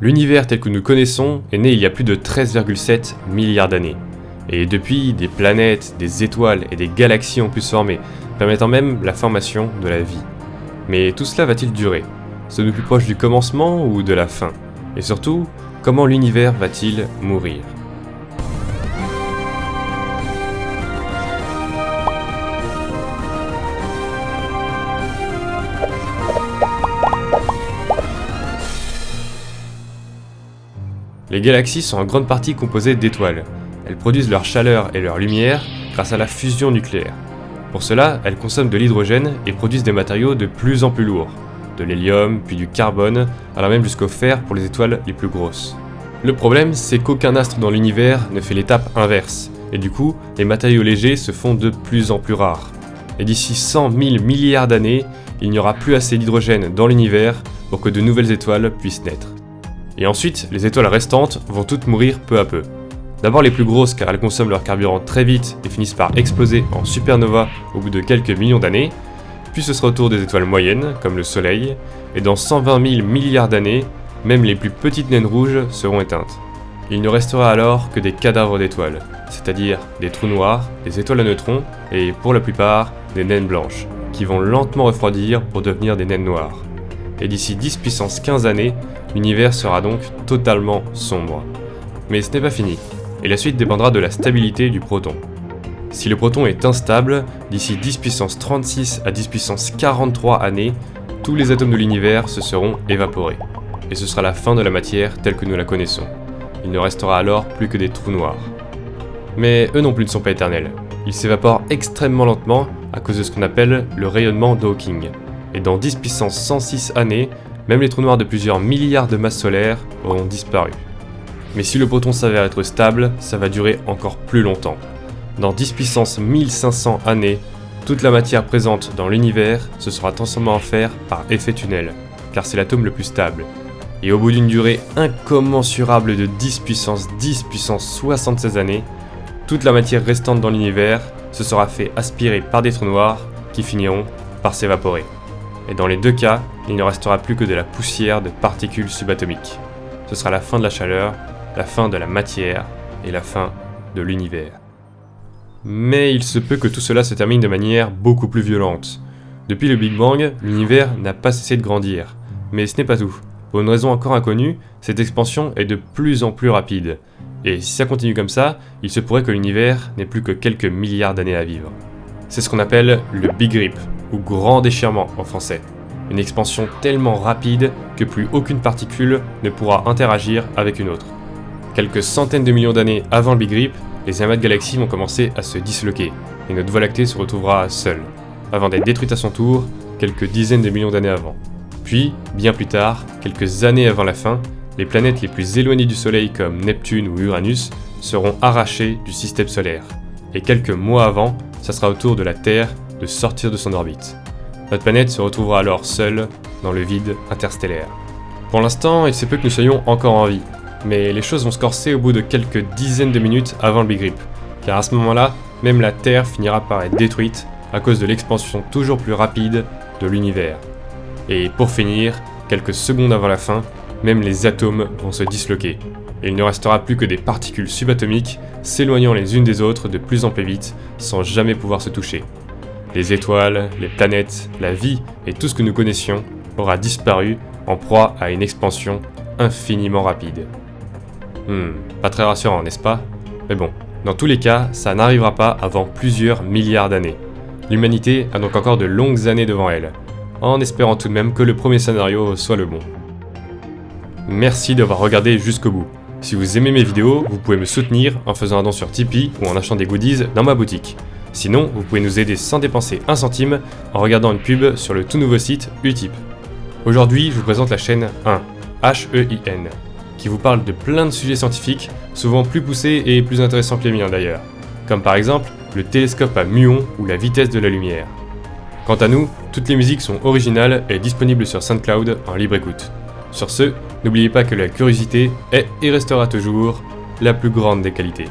L'univers tel que nous connaissons est né il y a plus de 13,7 milliards d'années. Et depuis, des planètes, des étoiles et des galaxies ont pu se former, permettant même la formation de la vie. Mais tout cela va-t-il durer? Sommes-nous plus proches du commencement ou de la fin? Et surtout, comment l'univers va-t-il mourir? Les galaxies sont en grande partie composées d'étoiles. Elles produisent leur chaleur et leur lumière grâce à la fusion nucléaire. Pour cela, elles consomment de l'hydrogène et produisent des matériaux de plus en plus lourds, de l'hélium, puis du carbone, allant même jusqu'au fer pour les étoiles les plus grosses. Le problème, c'est qu'aucun astre dans l'univers ne fait l'étape inverse, et du coup, les matériaux légers se font de plus en plus rares. Et d'ici 100 000 milliards d'années, il n'y aura plus assez d'hydrogène dans l'univers pour que de nouvelles étoiles puissent naître. Et ensuite, les étoiles restantes vont toutes mourir peu à peu. D'abord les plus grosses car elles consomment leur carburant très vite et finissent par exploser en supernova au bout de quelques millions d'années, puis ce sera au tour des étoiles moyennes, comme le Soleil, et dans 120 000 milliards d'années, même les plus petites naines rouges seront éteintes. Il ne restera alors que des cadavres d'étoiles, c'est-à-dire des trous noirs, des étoiles à neutrons, et pour la plupart, des naines blanches, qui vont lentement refroidir pour devenir des naines noires. Et d'ici 10 puissance 15 années, l'univers sera donc totalement sombre. Mais ce n'est pas fini, et la suite dépendra de la stabilité du proton. Si le proton est instable, d'ici 10 puissance 36 à 10 puissance 43 années, tous les atomes de l'univers se seront évaporés, et ce sera la fin de la matière telle que nous la connaissons. Il ne restera alors plus que des trous noirs. Mais eux non plus ne sont pas éternels. Ils s'évaporent extrêmement lentement à cause de ce qu'on appelle le rayonnement de Hawking. Et dans 10 puissance 106 années, même les trous noirs de plusieurs milliards de masses solaires auront disparu. Mais si le proton s'avère être stable, ça va durer encore plus longtemps. Dans 10 puissance 1500 années, toute la matière présente dans l'univers se sera transformée en fer par effet tunnel, car c'est l'atome le plus stable. Et au bout d'une durée incommensurable de 10 puissance 10 puissance 76 années, toute la matière restante dans l'univers se sera fait aspirer par des trous noirs qui finiront par s'évaporer et dans les deux cas, il ne restera plus que de la poussière de particules subatomiques. Ce sera la fin de la chaleur, la fin de la matière et la fin de l'univers. Mais il se peut que tout cela se termine de manière beaucoup plus violente. Depuis le Big Bang, l'univers n'a pas cessé de grandir. Mais ce n'est pas tout. Pour une raison encore inconnue, cette expansion est de plus en plus rapide. Et si ça continue comme ça, il se pourrait que l'univers n'ait plus que quelques milliards d'années à vivre. C'est ce qu'on appelle le Big Rip, ou grand déchirement en français. Une expansion tellement rapide que plus aucune particule ne pourra interagir avec une autre. Quelques centaines de millions d'années avant le Big Rip, les amas de galaxies vont commencer à se disloquer, et notre Voie lactée se retrouvera seule, avant d'être détruite à son tour quelques dizaines de millions d'années avant. Puis, bien plus tard, quelques années avant la fin, les planètes les plus éloignées du Soleil comme Neptune ou Uranus seront arrachées du système solaire. Et quelques mois avant, ça sera au tour de la Terre de sortir de son orbite. Notre planète se retrouvera alors seule dans le vide interstellaire. Pour l'instant, il se peut que nous soyons encore en vie, mais les choses vont se corser au bout de quelques dizaines de minutes avant le Big Rip, car à ce moment-là, même la Terre finira par être détruite à cause de l'expansion toujours plus rapide de l'univers. Et pour finir, quelques secondes avant la fin, même les atomes vont se disloquer, il ne restera plus que des particules subatomiques s'éloignant les unes des autres de plus en plus vite sans jamais pouvoir se toucher. Les étoiles, les planètes, la vie et tout ce que nous connaissions aura disparu en proie à une expansion infiniment rapide. Hmm, pas très rassurant, n'est-ce pas? Mais bon, dans tous les cas, ça n'arrivera pas avant plusieurs milliards d'années. L'humanité a donc encore de longues années devant elle, en espérant tout de même que le premier scénario soit le bon. Merci d'avoir regardé jusqu'au bout. Si vous aimez mes vidéos, vous pouvez me soutenir en faisant un don sur Tipeee ou en achetant des goodies dans ma boutique. Sinon, vous pouvez nous aider sans dépenser un centime en regardant une pub sur le tout nouveau site Utip. Aujourd'hui, je vous présente la chaîne 1, H-E-I-N, qui vous parle de plein de sujets scientifiques, souvent plus poussés et plus intéressants que les miens d'ailleurs, comme par exemple le télescope à muon ou la vitesse de la lumière. Quant à nous, toutes les musiques sont originales et disponibles sur SoundCloud en libre écoute. Sur ce, n'oubliez pas que la curiosité est et restera toujours la plus grande des qualités.